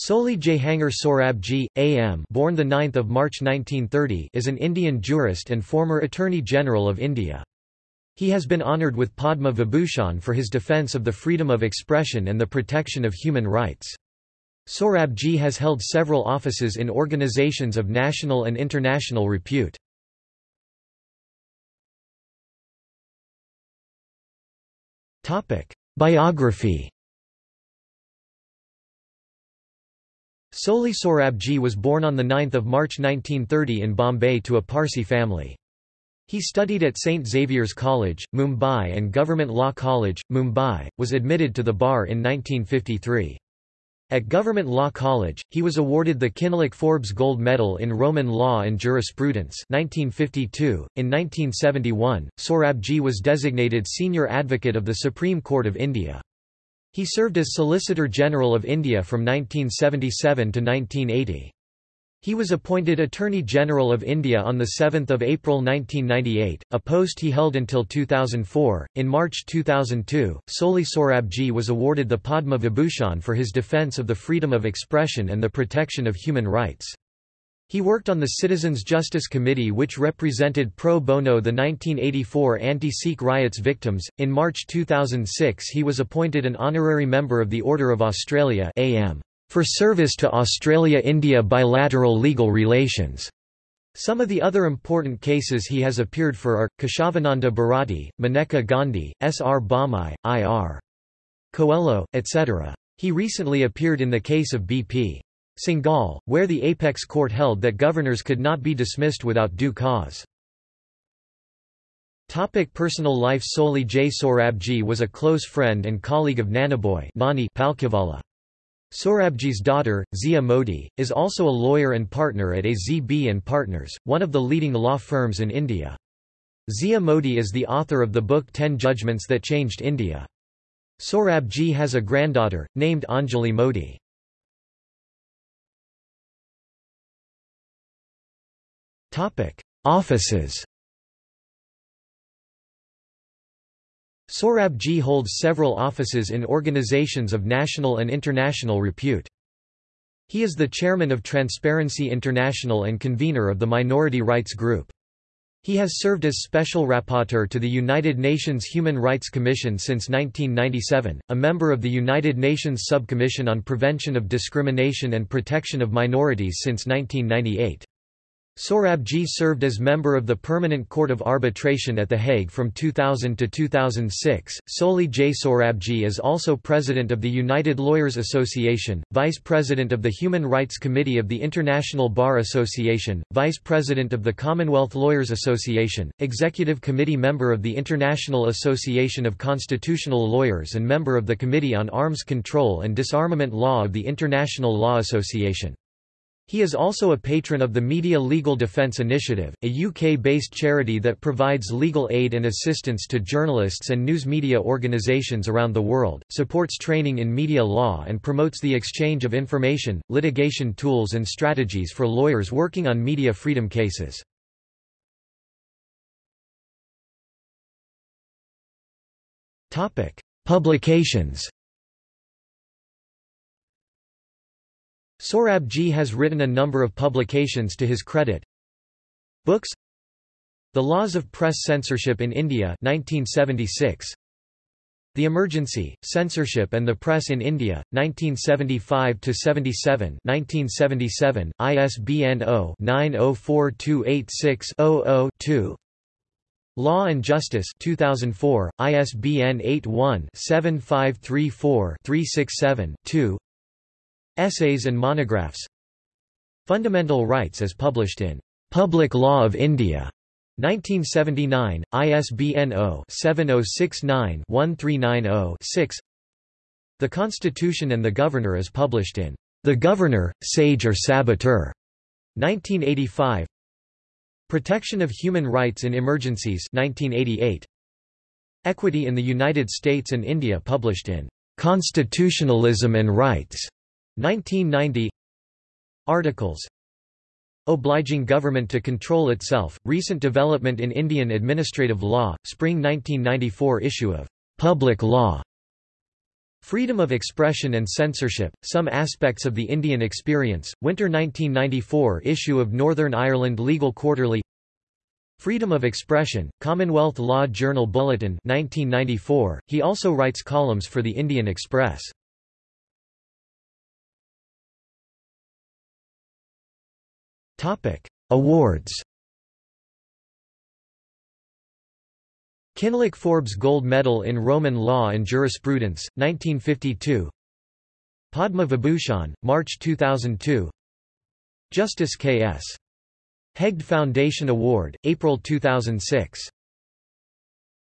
Soli Jehangir Sorabji, A.M. born 9 March 1930 is an Indian jurist and former Attorney General of India. He has been honoured with Padma Vibhushan for his defence of the freedom of expression and the protection of human rights. Sorabji has held several offices in organisations of national and international repute. Biography Soli Sorabji was born on 9 March 1930 in Bombay to a Parsi family. He studied at St. Xavier's College, Mumbai and Government Law College, Mumbai, was admitted to the bar in 1953. At Government Law College, he was awarded the Kinloch Forbes Gold Medal in Roman Law and Jurisprudence 1952. .In 1971, Sorabji was designated Senior Advocate of the Supreme Court of India. He served as Solicitor General of India from 1977 to 1980. He was appointed Attorney General of India on the 7 April 1998, a post he held until 2004. In March 2002, Soli Sorabji was awarded the Padma Vibhushan for his defence of the freedom of expression and the protection of human rights. He worked on the Citizens Justice Committee which represented pro bono the 1984 anti-Sikh riots victims. In March 2006 he was appointed an honorary member of the Order of Australia AM for service to Australia-India bilateral legal relations. Some of the other important cases he has appeared for are, Keshavananda Bharati, Maneka Gandhi, S. R. Bommai, I. R. Coelho, etc. He recently appeared in the case of B.P. Singhal, where the apex court held that governors could not be dismissed without due cause. Topic personal life Soli J. Sorabji was a close friend and colleague of Nanabhoy Nani Palkhivala. Sorabji's daughter, Zia Modi, is also a lawyer and partner at AZB and Partners, one of the leading law firms in India. Zia Modi is the author of the book Ten Judgments That Changed India. Sorabji has a granddaughter, named Anjali Modi. Offices Sorabji holds several offices in organizations of national and international repute. He is the chairman of Transparency International and convener of the Minority Rights Group. He has served as Special Rapporteur to the United Nations Human Rights Commission since 1997, a member of the United Nations Subcommission on Prevention of Discrimination and Protection of Minorities since 1998. Sorabji served as member of the Permanent Court of Arbitration at The Hague from 2000 to 2006. Soli J. Sorabji is also president of the United Lawyers Association, vice president of the Human Rights Committee of the International Bar Association, vice president of the Commonwealth Lawyers Association, executive committee member of the International Association of Constitutional Lawyers, and member of the Committee on Arms Control and Disarmament Law of the International Law Association. He is also a patron of the Media Legal Defence Initiative, a UK-based charity that provides legal aid and assistance to journalists and news media organisations around the world, supports training in media law and promotes the exchange of information, litigation tools and strategies for lawyers working on media freedom cases. Publications Sorabji has written a number of publications to his credit. Books The Laws of Press Censorship in India 1976. The Emergency, Censorship and the Press in India, 1975–77 1977, ISBN 0-904286-00-2 Law and Justice 2004, ISBN 81-7534-367-2 Essays and monographs. Fundamental Rights as published in Public Law of India 1979, ISBN 0-7069-1390-6 The Constitution and the Governor as published in The Governor, Sage or Saboteur 1985 Protection of Human Rights in Emergencies 1988 Equity in the United States and India published in Constitutionalism and Rights 1990 Articles Obliging government to control itself, recent development in Indian administrative law, spring 1994 issue of Public Law Freedom of Expression and Censorship, Some Aspects of the Indian Experience, Winter 1994 issue of Northern Ireland Legal Quarterly Freedom of Expression, Commonwealth Law Journal Bulletin 1994. He also writes columns for the Indian Express. Awards Kinloch Forbes Gold Medal in Roman Law and Jurisprudence, 1952 Padma Vibhushan, March 2002 Justice K.S. Hegde Foundation Award, April 2006